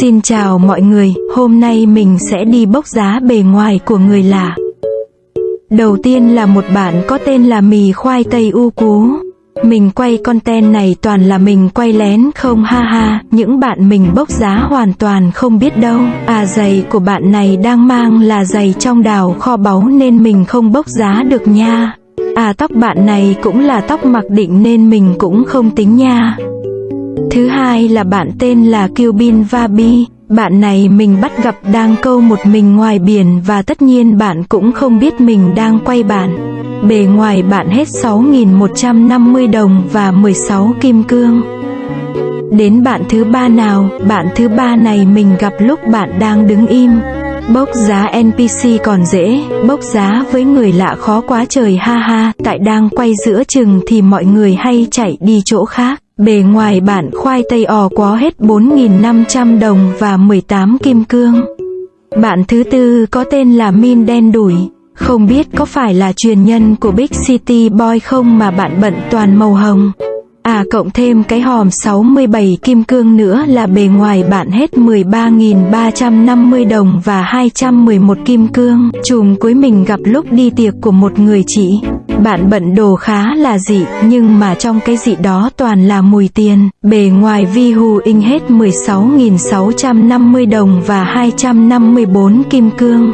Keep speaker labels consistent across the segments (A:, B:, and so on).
A: Xin chào mọi người, hôm nay mình sẽ đi bốc giá bề ngoài của người lạ. Đầu tiên là một bạn có tên là mì khoai tây u cú. Mình quay content này toàn là mình quay lén không ha ha, những bạn mình bốc giá hoàn toàn không biết đâu. À giày của bạn này đang mang là giày trong đào kho báu nên mình không bốc giá được nha. À tóc bạn này cũng là tóc mặc định nên mình cũng không tính nha. Thứ hai là bạn tên là Kyubin Vabi. Bạn này mình bắt gặp đang câu một mình ngoài biển và tất nhiên bạn cũng không biết mình đang quay bạn. Bề ngoài bạn hết 6.150 đồng và 16 kim cương. Đến bạn thứ ba nào, bạn thứ ba này mình gặp lúc bạn đang đứng im. Bốc giá NPC còn dễ, bốc giá với người lạ khó quá trời ha ha, tại đang quay giữa chừng thì mọi người hay chạy đi chỗ khác. Bề ngoài bản khoai tây ò có hết 4.500 đồng và 18 kim cương. Bạn thứ tư có tên là Min đen đủi. Không biết có phải là truyền nhân của Big City Boy không mà bạn bận toàn màu hồng. À cộng thêm cái hòm 67 kim cương nữa là bề ngoài bạn hết 13.350 đồng và 211 kim cương. Chùm cuối mình gặp lúc đi tiệc của một người chị. Bạn bận đồ khá là dị, nhưng mà trong cái dị đó toàn là mùi tiền. Bề ngoài vi hù in hết 16.650 đồng và 254 kim cương.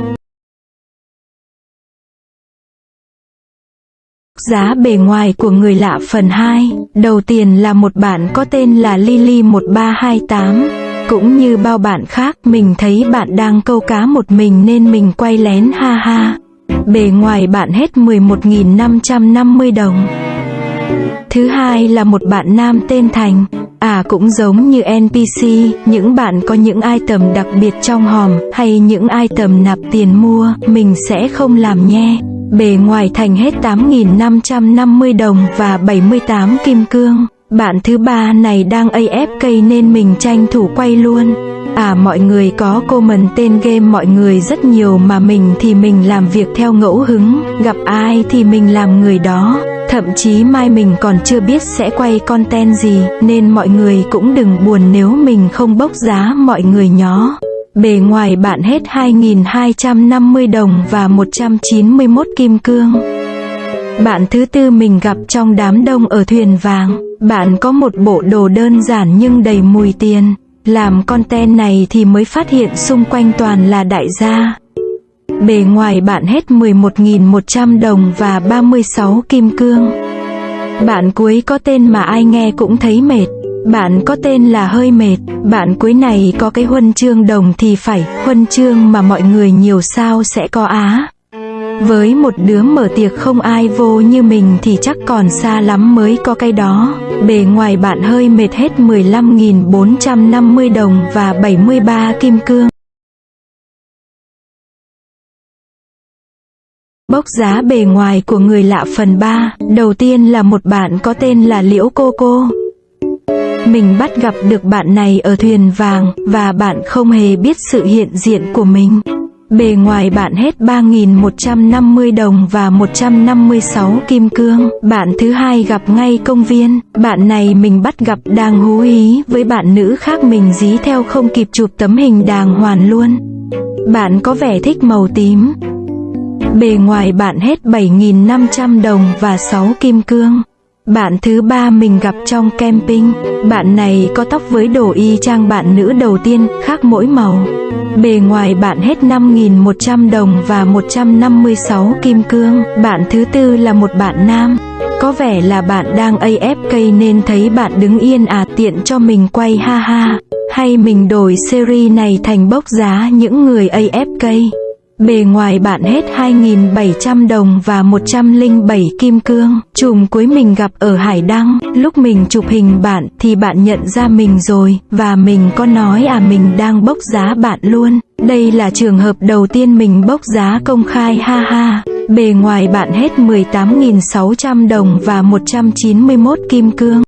A: Giá bề ngoài của người lạ phần 2 Đầu tiên là một bạn có tên là Lily 1328 Cũng như bao bạn khác mình thấy bạn đang câu cá một mình nên mình quay lén ha ha Bề ngoài bạn hết 11.550 đồng Thứ hai là một bạn nam tên Thành À cũng giống như NPC, những bạn có những item đặc biệt trong hòm hay những item nạp tiền mua, mình sẽ không làm nhé. Bề ngoài thành hết 8.550 đồng và 78 kim cương. Bạn thứ ba này đang AFK nên mình tranh thủ quay luôn. À mọi người có comment tên game mọi người rất nhiều mà mình thì mình làm việc theo ngẫu hứng, gặp ai thì mình làm người đó. Thậm chí mai mình còn chưa biết sẽ quay content gì, nên mọi người cũng đừng buồn nếu mình không bốc giá mọi người nhó. Bề ngoài bạn hết 2.250 đồng và 191 kim cương. Bạn thứ tư mình gặp trong đám đông ở thuyền vàng. Bạn có một bộ đồ đơn giản nhưng đầy mùi tiền. Làm content này thì mới phát hiện xung quanh toàn là đại gia. Bề ngoài bạn hết 11.100 đồng và 36 kim cương. Bạn cuối có tên mà ai nghe cũng thấy mệt. Bạn có tên là hơi mệt, bạn cuối này có cái huân chương đồng thì phải, huân chương mà mọi người nhiều sao sẽ có á. Với một đứa mở tiệc không ai vô như mình thì chắc còn xa lắm mới có cái đó. Bề ngoài bạn hơi mệt hết 15.450 đồng và 73 kim cương. Bốc giá bề ngoài của người lạ phần 3, đầu tiên là một bạn có tên là Liễu Cô Cô. Mình bắt gặp được bạn này ở thuyền vàng và bạn không hề biết sự hiện diện của mình. Bề ngoài bạn hết 3.150 đồng và 156 kim cương. Bạn thứ hai gặp ngay công viên. Bạn này mình bắt gặp đang hú hí với bạn nữ khác mình dí theo không kịp chụp tấm hình đàng hoàn luôn. Bạn có vẻ thích màu tím. Bề ngoài bạn hết 7.500 đồng và 6 kim cương. Bạn thứ ba mình gặp trong camping, bạn này có tóc với đồ y chang bạn nữ đầu tiên, khác mỗi màu. Bề ngoài bạn hết 5.100 đồng và 156 kim cương. Bạn thứ tư là một bạn nam. Có vẻ là bạn đang AFK nên thấy bạn đứng yên à tiện cho mình quay ha ha. Hay mình đổi series này thành bốc giá những người AFK. Bề ngoài bạn hết 2.700 đồng và 107 kim cương. Chùm cuối mình gặp ở Hải Đăng, lúc mình chụp hình bạn thì bạn nhận ra mình rồi, và mình có nói à mình đang bốc giá bạn luôn. Đây là trường hợp đầu tiên mình bốc giá công khai ha ha. Bề ngoài bạn hết 18.600 đồng và 191 kim cương.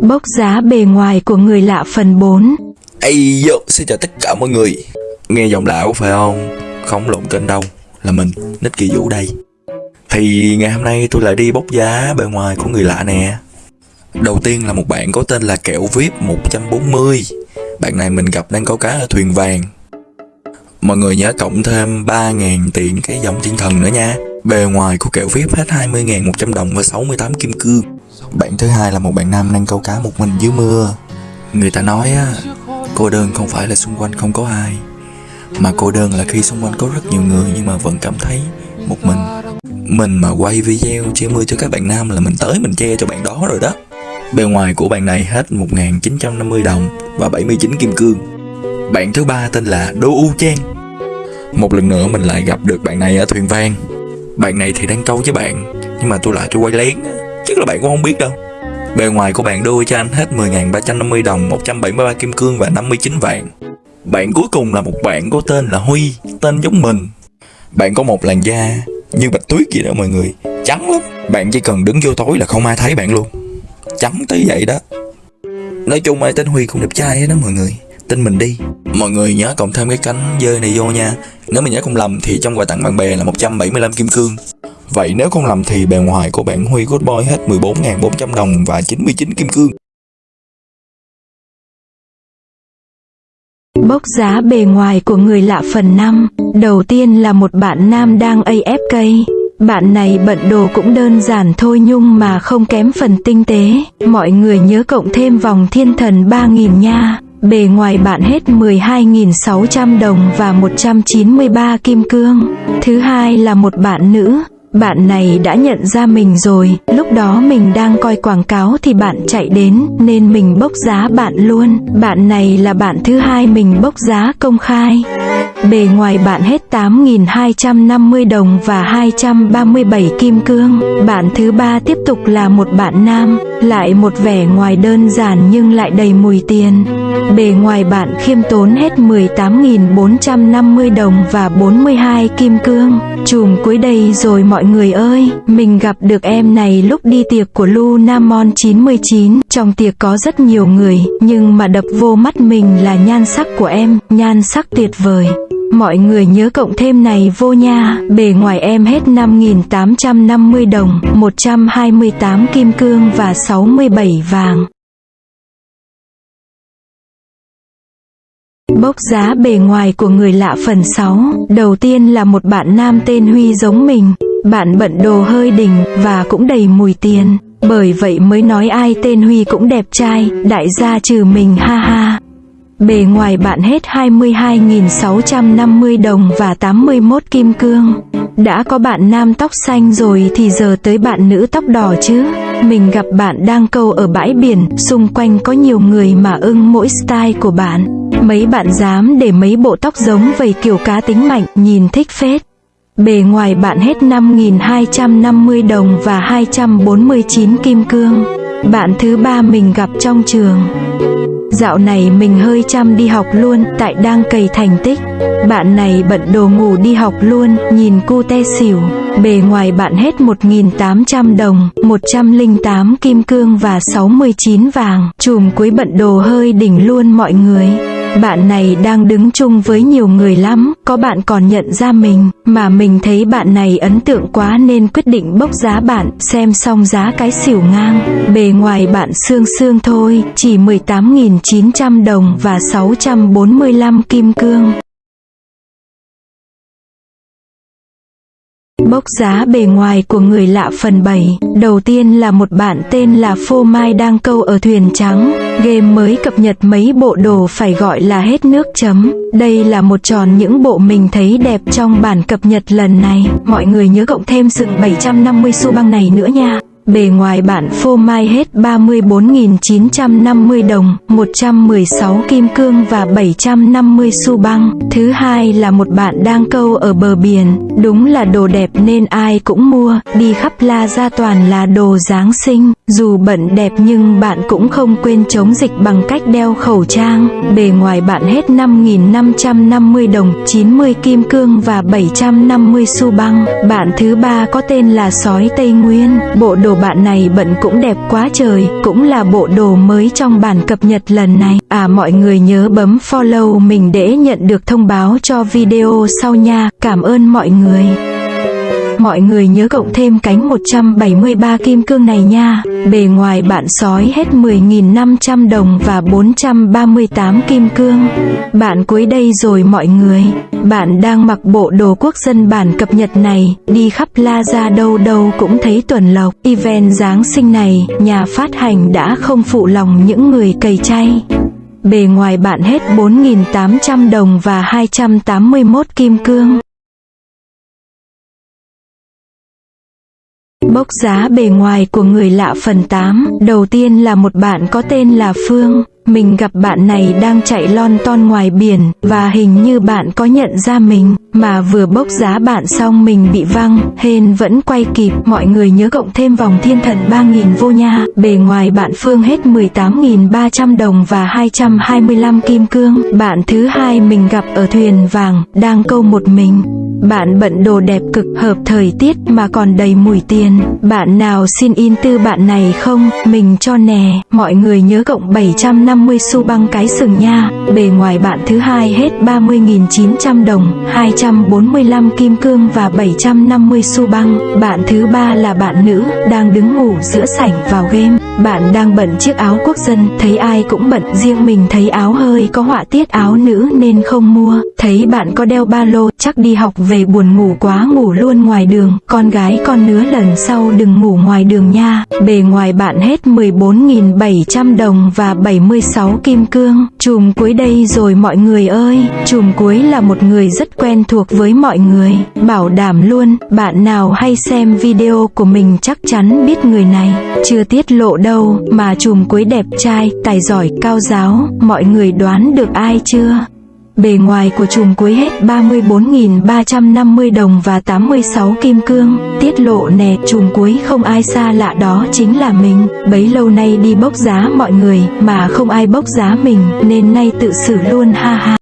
A: Bốc giá bề ngoài của người lạ phần 4
B: Ây yo, xin chào tất cả mọi người. Nghe giọng lão phải không? Không lộn kênh đâu Là mình, Nick Kỳ Vũ đây. Thì ngày hôm nay tôi lại đi bốc giá bề ngoài của người lạ nè. Đầu tiên là một bạn có tên là Kẹo VIP 140 Bạn này mình gặp đang câu cá ở thuyền vàng. Mọi người nhớ cộng thêm 3.000 tiền cái dòng thiên thần nữa nha. Bề ngoài của kẹo VIP hết 20.100 đồng và 68 kim cương. Bạn thứ hai là một bạn nam đang câu cá một mình dưới mưa. Người ta nói á Cô đơn không phải là xung quanh không có ai, Mà cô đơn là khi xung quanh có rất nhiều người Nhưng mà vẫn cảm thấy một mình. Mình mà quay video che mưa cho các bạn nam là mình tới mình che cho bạn đó rồi đó. Bề ngoài của bạn này hết 1.950 đồng và 79 kim cương. Bạn thứ ba tên là Đô U Trang. Một lần nữa mình lại gặp được bạn này ở thuyền vang. Bạn này thì đang câu với bạn, Nhưng mà tôi lại cho quay lén Chắc là bạn cũng không biết đâu. Bề ngoài của bạn đôi cho anh hết 10.350 đồng 173 kim cương và 59 vàng Bạn cuối cùng là một bạn có tên là Huy, Tên giống mình. Bạn có một làn da như bạch tuyết gì đó mọi người. Trắng lắm. Bạn chỉ cần đứng vô tối là không ai thấy bạn luôn. Trắng tới vậy đó. Nói chung ai tên Huy cũng đẹp trai hết đó mọi người. Tin mình đi. Mọi người nhớ cộng thêm cái cánh dơi này vô nha. Nếu mình nhớ không lầm thì trong quà tặng bạn bè là 175 kim cương. Vậy nếu không lầm thì bề ngoài của bạn Huy Good Boy hết 14.400 đồng và 99 kim cương.
A: Bốc giá bề ngoài của người lạ phần 5 Đầu tiên là một bạn nam đang AFK Bạn này bận đồ cũng đơn giản thôi nhưng mà không kém phần tinh tế. Mọi người nhớ cộng thêm vòng thiên thần 3.000 nha. Bề ngoài bạn hết 12.600 đồng và 193 kim cương. Thứ hai là một bạn nữ bạn này đã nhận ra mình rồi, lúc đó mình đang coi quảng cáo thì bạn chạy đến, nên mình bốc giá bạn luôn. Bạn này là bạn thứ hai mình bốc giá công khai. Bề ngoài bạn hết 8.250 đồng và 237 kim cương. Bạn thứ ba tiếp tục là một bạn nam, lại một vẻ ngoài đơn giản nhưng lại đầy mùi tiền. Bề ngoài bạn khiêm tốn hết 18.450 đồng và 42 kim cương. Chùm cuối đây rồi mọi người ơi, mình gặp được em này lúc đi tiệc của Lunamon 99. Trong tiệc có rất nhiều người, nhưng mà đập vô mắt mình là nhan sắc của em, nhan sắc tuyệt vời. Mọi người nhớ cộng thêm này vô nha, bề ngoài em hết 5.850 đồng, 128 kim cương và 67 vàng. Bốc giá bề ngoài của người lạ phần 6 Đầu tiên là một bạn nam tên Huy giống mình. Bạn bận đồ hơi đỉnh và cũng đầy mùi tiền. Bởi vậy mới nói ai tên Huy cũng đẹp trai Đại gia trừ mình ha ha. Bề ngoài bạn hết 22.650 đồng và 81 kim cương. Đã có bạn nam tóc xanh rồi thì giờ tới bạn nữ tóc đỏ chứ. Mình gặp bạn đang câu ở bãi biển, Xung quanh có nhiều người mà ưng mỗi style của bạn. Mấy bạn dám để mấy bộ tóc giống vầy kiểu cá tính mạnh, nhìn thích phết. Bề ngoài bạn hết 5.250 đồng và 249 kim cương. Bạn thứ ba mình gặp trong trường. Dạo này mình hơi chăm đi học luôn, tại đang cày thành tích. Bạn này bận đồ ngủ đi học luôn, nhìn cu te xỉu. Bề ngoài bạn hết 1.800 đồng 108 kim cương và 69 vàng. Chùm cuối bận đồ hơi đỉnh luôn mọi người bạn này đang đứng chung với nhiều người lắm, có bạn còn nhận ra mình, mà mình thấy bạn này ấn tượng quá nên quyết định bốc giá bạn, xem xong giá cái xỉu ngang. Bề ngoài bạn xương xương thôi, chỉ 18.900 đồng và 645 kim cương. Bốc giá bề ngoài của người lạ phần 7 Đầu tiên là một bạn tên là Phô Mai đang câu ở thuyền trắng. Game mới cập nhật mấy bộ đồ phải gọi là hết nước chấm. Đây là một tròn những bộ mình thấy đẹp trong bản cập nhật lần này. Mọi người nhớ cộng thêm sự 750 xu băng này nữa nha. Bề ngoài bạn phô mai hết 34.950 đồng, 116 kim cương và 750 xu băng. Thứ hai là một bạn đang câu ở bờ biển, đúng là đồ đẹp nên ai cũng mua, đi khắp la ra toàn là đồ Giáng sinh. Dù bận đẹp nhưng bạn cũng không quên chống dịch bằng cách đeo khẩu trang. Bề ngoài bạn hết 5.550 đồng, 90 kim cương và 750 xu băng. Bạn thứ ba có tên là sói Tây Nguyên, bộ đồ bạn này bận cũng đẹp quá trời, cũng là bộ đồ mới trong bản cập nhật lần này. À mọi người nhớ bấm follow mình để nhận được thông báo cho video sau nha. Cảm ơn mọi người. Mọi người nhớ cộng thêm cánh 173 kim cương này nha. Bề ngoài bạn sói hết 10.500 đồng và 438 kim cương. Bạn cuối đây rồi mọi người. Bạn đang mặc bộ đồ quốc dân bản cập nhật này, đi khắp la ra đâu đâu cũng thấy tuần lộc. Event Giáng sinh này, nhà phát hành đã không phụ lòng những người cầy chay. Bề ngoài bạn hết 4.800 đồng và 281 kim cương. Bốc giá bề ngoài của người lạ phần 8 Đầu tiên là một bạn có tên là Phương. Mình gặp bạn này đang chạy lon ton ngoài biển Và hình như bạn có nhận ra mình, Mà vừa bốc giá bạn xong mình bị văng Hên vẫn quay kịp, Mọi người nhớ cộng thêm vòng thiên thần 3.000 vô nha Bề ngoài bạn Phương hết 18.300 đồng và 225 kim cương Bạn thứ hai mình gặp ở thuyền vàng, Đang câu một mình bạn bận đồ đẹp cực, hợp thời tiết mà còn đầy mùi tiền. Bạn nào xin in tư bạn này không? Mình cho nè. Mọi người nhớ cộng 750 50 xu băng cái sừng nha. Bề ngoài bạn thứ hai hết 30.900 đồng, 245 kim cương và 750 xu băng. Bạn thứ ba là bạn nữ, đang đứng ngủ giữa sảnh vào game. Bạn đang bận chiếc áo quốc dân, thấy ai cũng bận, riêng mình thấy áo hơi có họa tiết áo nữ nên không mua. Thấy bạn có đeo ba lô, chắc đi học về buồn ngủ quá ngủ luôn ngoài đường. Con gái con nứa lần sau đừng ngủ ngoài đường nha. Bề ngoài bạn hết 14.700 đồng và 76 kim cương. Chùm cuối đây rồi mọi người ơi. Chùm cuối là một người rất quen thuộc với mọi người. Bảo đảm luôn, bạn nào hay xem video của mình chắc chắn biết người này. Chưa tiết lộ đâu, đâu mà chùm cuối đẹp trai, tài giỏi, cao giáo. Mọi người đoán được ai chưa? Bề ngoài của chùm cuối hết 34.350 đồng và 86 kim cương. Tiết lộ nè, chùm cuối không ai xa lạ đó chính là mình. Bấy lâu nay đi bốc giá mọi người, mà không ai bốc giá mình, nên nay tự xử luôn ha ha.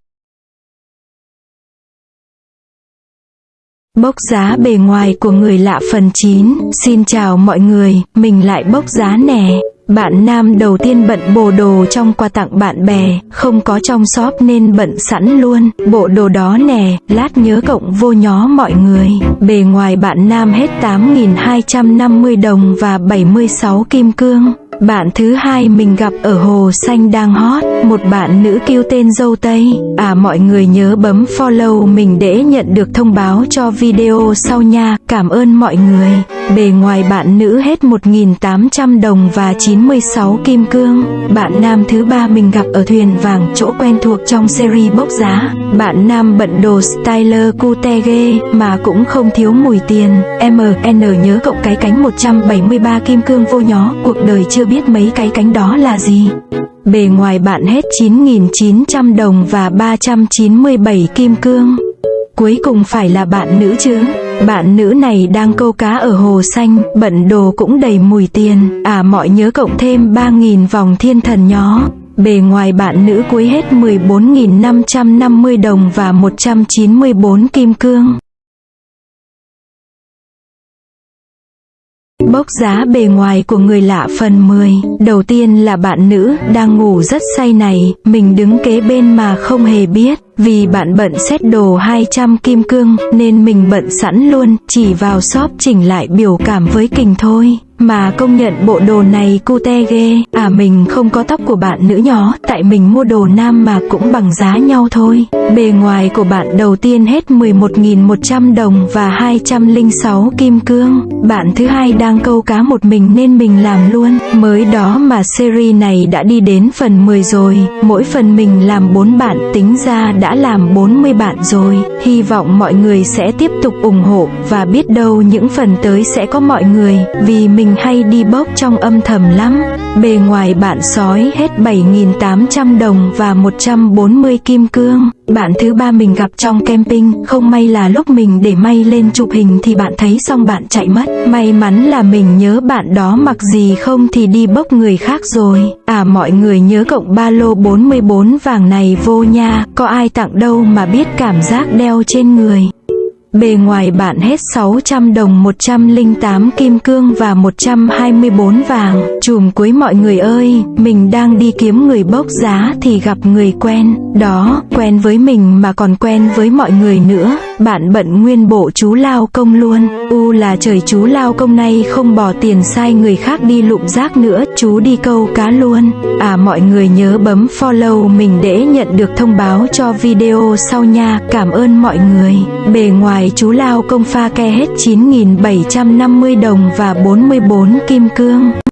A: Bốc giá bề ngoài của người lạ phần 9 Xin chào mọi người, mình lại bốc giá nè bạn nam đầu tiên bận bộ đồ trong quà tặng bạn bè, không có trong shop nên bận sẵn luôn. Bộ đồ đó nè, lát nhớ cộng vô nhó mọi người. Bề ngoài bạn nam hết 8.250 đồng và 76 kim cương. Bạn thứ hai mình gặp ở Hồ Xanh đang hot, một bạn nữ kêu tên dâu Tây. À mọi người nhớ bấm follow mình để nhận được thông báo cho video sau nha, cảm ơn mọi người. Bề ngoài bạn nữ hết 1.800 đồng và 96 kim cương. Bạn nam thứ ba mình gặp ở thuyền vàng, chỗ quen thuộc trong series bốc giá. Bạn nam bận đồ styler cute ghê, mà cũng không thiếu mùi tiền. MN nhớ cộng cái cánh 173 kim cương vô nhó, cuộc đời chưa chưa biết mấy cái cánh đó là gì. Bề ngoài bạn hết 9.900 đồng và 397 kim cương. Cuối cùng phải là bạn nữ chứ. Bạn nữ này đang câu cá ở hồ xanh, bận đồ cũng đầy mùi tiền. À mọi nhớ cộng thêm 3.000 vòng thiên thần nhó. Bề ngoài bạn nữ cuối hết 14.550 đồng và 194 kim cương. Bốc giá bề ngoài của người lạ phần 10 Đầu tiên là bạn nữ đang ngủ rất say này. Mình đứng kế bên mà không hề biết. Vì bạn bận xét đồ 200 kim cương, Nên mình bận sẵn luôn. Chỉ vào shop chỉnh lại biểu cảm với kình thôi mà công nhận bộ đồ này cute ghê À mình không có tóc của bạn nữ nhỏ, Tại mình mua đồ nam mà cũng bằng giá nhau thôi. Bề ngoài của bạn đầu tiên hết 11.100 đồng và 206 kim cương. Bạn thứ hai đang câu cá một mình nên mình làm luôn. Mới đó mà series này đã đi đến phần 10 rồi, Mỗi phần mình làm 4 bạn, tính ra đã làm 40 bạn rồi. Hy vọng mọi người sẽ tiếp tục ủng hộ Và biết đâu những phần tới sẽ có mọi người, Vì mình mình hay đi bốc trong âm thầm lắm. Bề ngoài bạn sói hết 7.800 đồng và 140 kim cương. Bạn thứ ba mình gặp trong camping, không may là lúc mình để may lên chụp hình thì bạn thấy xong bạn chạy mất. May mắn là mình nhớ bạn đó mặc gì không thì đi bốc người khác rồi. À mọi người nhớ cộng ba lô 44 vàng này vô nha, có ai tặng đâu mà biết cảm giác đeo trên người. Bề ngoài bạn hết 600 đồng 108 kim cương và 124 vàng. Chùm cuối mọi người ơi, mình đang đi kiếm người bốc giá thì gặp người quen. Đó, quen với mình mà còn quen với mọi người nữa. bạn bận nguyên bộ chú lao công luôn. U là trời chú lao công nay không bỏ tiền sai người khác đi lụm rác nữa, chú đi câu cá luôn. À mọi người nhớ bấm follow mình để nhận được thông báo cho video sau nha. Cảm ơn mọi người. Bề ngoài ngoài chú lao công pha ke hết 9.750 đồng và 44 kim cương.